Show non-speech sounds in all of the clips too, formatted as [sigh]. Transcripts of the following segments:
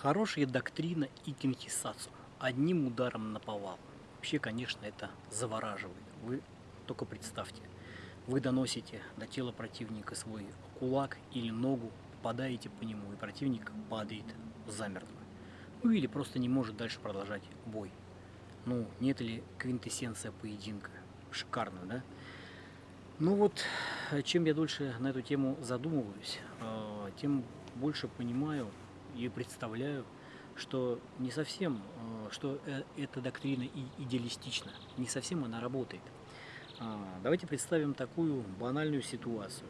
Хорошая доктрина и кинхисацу. Одним ударом на повал. Вообще, конечно, это завораживает. Вы только представьте. Вы доносите до тела противника свой кулак или ногу, попадаете по нему, и противник падает замертво. Ну или просто не может дальше продолжать бой. Ну, нет ли квинтэссенция поединка? Шикарно, да? Ну вот, чем я дольше на эту тему задумываюсь, э, тем больше понимаю и представляю, что не совсем, э, что э, эта доктрина идеалистична, не совсем она работает. А, давайте представим такую банальную ситуацию.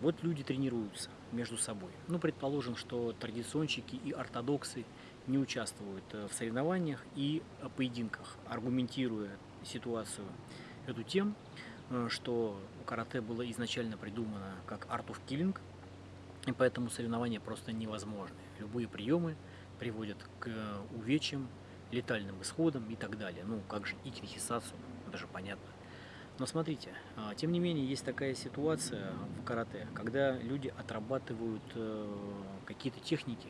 Вот люди тренируются между собой. Ну, предположим, что традиционщики и ортодоксы не участвуют в соревнованиях и поединках, аргументируя ситуацию эту тем, что карате было изначально придумано как art of killing, и поэтому соревнования просто невозможны. Любые приемы приводят к увечьям, летальным исходам и так далее. Ну, как же и кинхисацу, это же понятно. Но смотрите, а, тем не менее, есть такая ситуация в карате, когда люди отрабатывают э, какие-то техники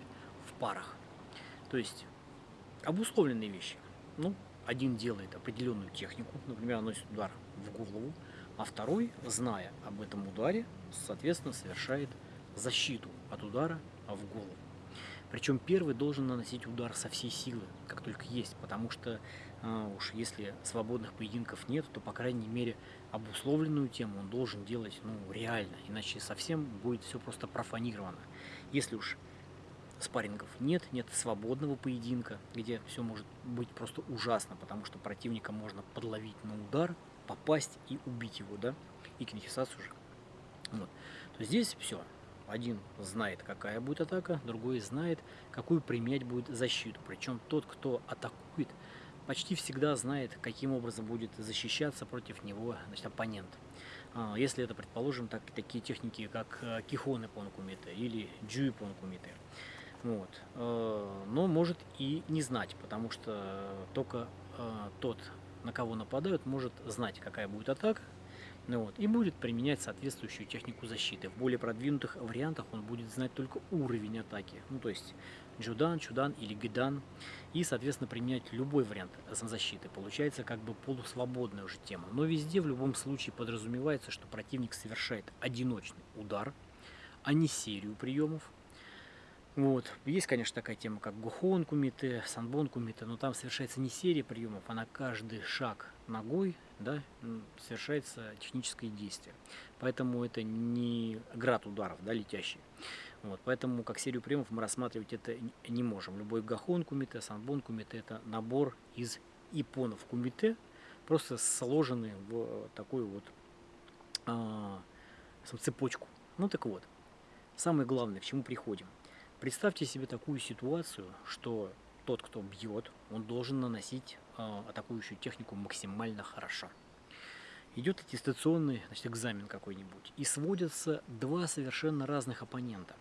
в парах. То есть обусловленные вещи. Ну, один делает определенную технику, например, наносит удар в голову, а второй, зная об этом ударе, соответственно, совершает защиту от удара в голову. Причем первый должен наносить удар со всей силы, как только есть, потому что а, уж если свободных поединков нет, то, по крайней мере, обусловленную тему он должен делать ну, реально, иначе совсем будет все просто профанировано. Если уж спаррингов нет, нет свободного поединка, где все может быть просто ужасно, потому что противника можно подловить на удар, попасть и убить его, да, и кинехисацию уже. Вот. То здесь все, один знает, какая будет атака, другой знает, какую применять будет защиту. Причем тот, кто атакует, почти всегда знает, каким образом будет защищаться против него значит, оппонент. А, если это, предположим, так, такие техники, как э, Кихоны Понкумите или Джуи Понкумите. Вот. Э, но может и не знать, потому что только э, тот, на кого нападают, может знать, какая будет атака, ну вот, и будет применять соответствующую технику защиты. В более продвинутых вариантах он будет знать только уровень атаки, ну то есть Джудан, Чудан или Гидан, и соответственно применять любой вариант защиты. Получается как бы полусвободная уже тема. Но везде в любом случае подразумевается, что противник совершает одиночный удар, а не серию приемов, вот. Есть, конечно, такая тема, как Гухон Кумите, Санбон Кумите, но там совершается не серия приемов, а на каждый шаг ногой да, совершается техническое действие. Поэтому это не град ударов, да, летящий. Вот. Поэтому как серию приемов мы рассматривать это не можем. Любой Гахон Кумите, Санбон Кумите – это набор из ипонов Кумите, просто сложенные в такую вот а, цепочку. Ну так вот, самое главное, к чему приходим – Представьте себе такую ситуацию, что тот, кто бьет, он должен наносить э, атакующую технику максимально хорошо. Идет аттестационный значит, экзамен какой-нибудь, и сводятся два совершенно разных оппонента.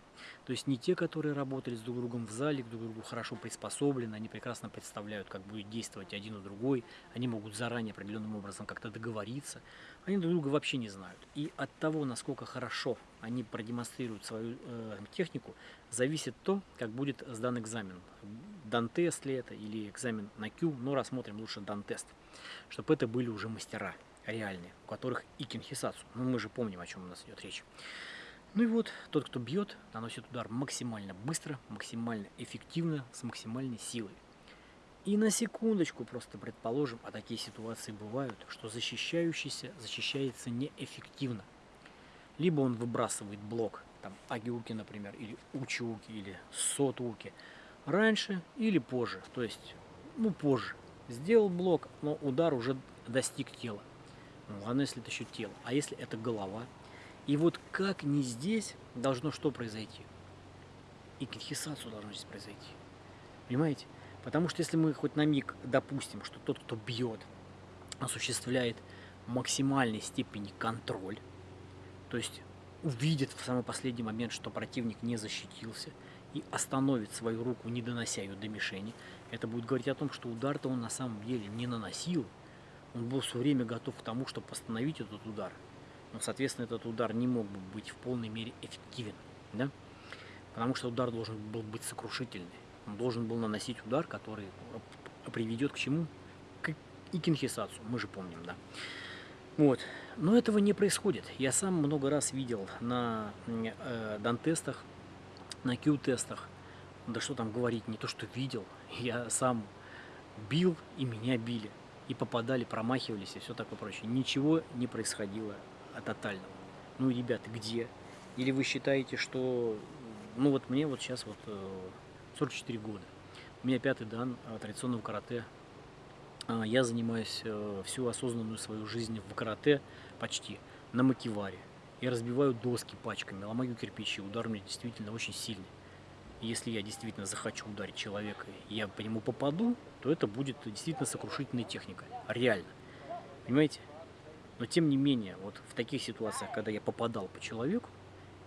То есть не те, которые работали с друг другом в зале, друг другу хорошо приспособлены, они прекрасно представляют, как будет действовать один и другой, они могут заранее определенным образом как-то договориться, они друг друга вообще не знают. И от того, насколько хорошо они продемонстрируют свою э, технику, зависит то, как будет сдан экзамен. Дан-тест ли это или экзамен на Q, но рассмотрим лучше дан-тест, чтобы это были уже мастера реальные, у которых и кинхисацу. Ну, мы же помним, о чем у нас идет речь. Ну и вот, тот, кто бьет, наносит удар максимально быстро, максимально эффективно, с максимальной силой. И на секундочку просто предположим, а такие ситуации бывают, что защищающийся защищается неэффективно. Либо он выбрасывает блок, там агиуки, например, или учиуки, или сотуки, раньше или позже, то есть, ну, позже. Сделал блок, но удар уже достиг тела. Ну, если это еще тело. А если это голова? И вот как не здесь должно что произойти? И китхисацу должно здесь произойти. Понимаете? Потому что если мы хоть на миг допустим, что тот, кто бьет, осуществляет максимальной степени контроль, то есть увидит в самый последний момент, что противник не защитился, и остановит свою руку, не донося ее до мишени, это будет говорить о том, что удар-то он на самом деле не наносил, он был все время готов к тому, чтобы остановить этот удар. Но, соответственно, этот удар не мог бы быть в полной мере эффективен. Да? Потому что удар должен был быть сокрушительный. Он должен был наносить удар, который приведет к чему? К икинхисацу, мы же помним, да. Вот. Но этого не происходит. Я сам много раз видел на э, дан-тестах, на Q-тестах, да что там говорить, не то что видел, я сам бил и меня били, и попадали, промахивались и все такое прочее. Ничего не происходило тотального. Ну, ребята, где? Или вы считаете, что... Ну, вот мне вот сейчас вот 44 э, года. У меня пятый дан традиционного карате. А, я занимаюсь э, всю осознанную свою жизнь в карате почти на макиваре. Я разбиваю доски пачками, ломаю кирпичи. Удар у меня действительно очень сильный. Если я действительно захочу ударить человека, я по нему попаду, то это будет действительно сокрушительная техника. Реально. Понимаете? Но тем не менее, вот в таких ситуациях, когда я попадал по человеку,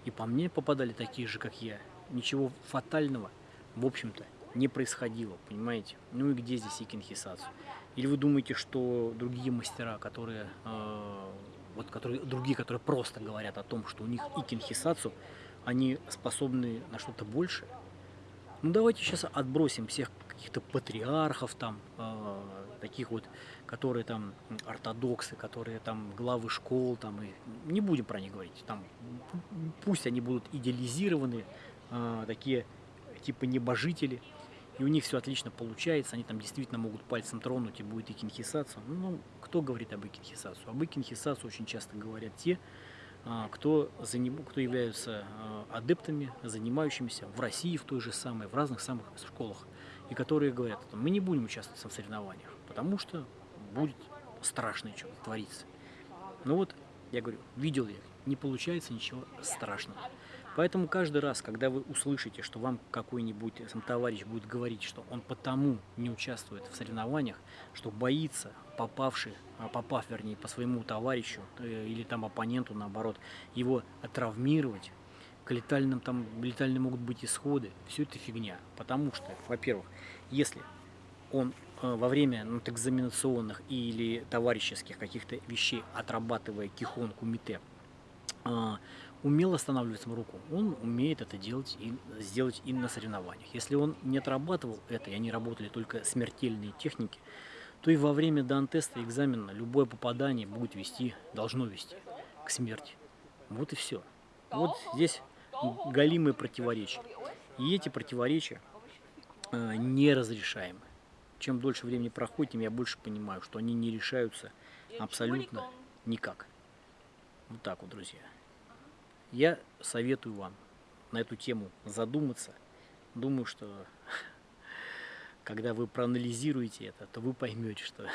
и по мне попадали такие же, как я, ничего фатального, в общем-то, не происходило, понимаете? Ну и где здесь икинхисацию? Или вы думаете, что другие мастера, которые, э, вот которые, другие, которые просто говорят о том, что у них икинхисацу, они способны на что-то большее? Ну давайте сейчас отбросим всех каких-то патриархов там, э, таких вот, которые там ортодоксы, которые там главы школ, там, и не будем про них говорить, там, пусть они будут идеализированы, э, такие типа небожители, и у них все отлично получается, они там действительно могут пальцем тронуть и будет икинхисацию. Ну, кто говорит об икинхисацию? Об икинхисацию очень часто говорят те, кто, заним... кто являются а, адептами, занимающимися в России, в той же самой, в разных самых школах, и которые говорят, мы не будем участвовать в соревнованиях, потому что будет страшно что-то твориться. Ну вот, я говорю, видел я, не получается ничего страшного. Поэтому каждый раз, когда вы услышите, что вам какой-нибудь товарищ будет говорить, что он потому не участвует в соревнованиях, что боится, попавший, а, попав, вернее, по своему товарищу э, или там оппоненту, наоборот, его травмировать, к летальным, там, летальные могут быть исходы, все это фигня. Потому что, во-первых, если он э, во время ну, экзаменационных или товарищеских каких-то вещей, отрабатывая кихон, кумите, а, умел останавливать саму руку, он умеет это делать и сделать и на соревнованиях. Если он не отрабатывал это, и они работали только смертельные техники, то и во время дан-теста экзамена любое попадание будет вести, должно вести к смерти. Вот и все. Вот здесь галимые противоречия. И эти противоречия э, неразрешаемы. Чем дольше времени проходит, тем я больше понимаю, что они не решаются абсолютно никак. Вот так вот, друзья. Я советую вам на эту тему задуматься. Думаю, что [laughs] когда вы проанализируете это, то вы поймете, что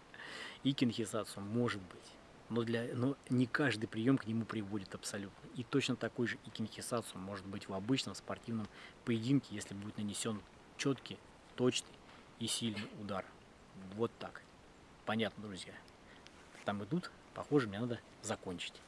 [laughs] и кинхизацию может быть. Но, для, но не каждый прием к нему приводит абсолютно. И точно такой же и кинхисацию может быть в обычном спортивном поединке, если будет нанесен четкий, точный и сильный удар. Вот так. Понятно, друзья. Там идут. Похоже, мне надо закончить.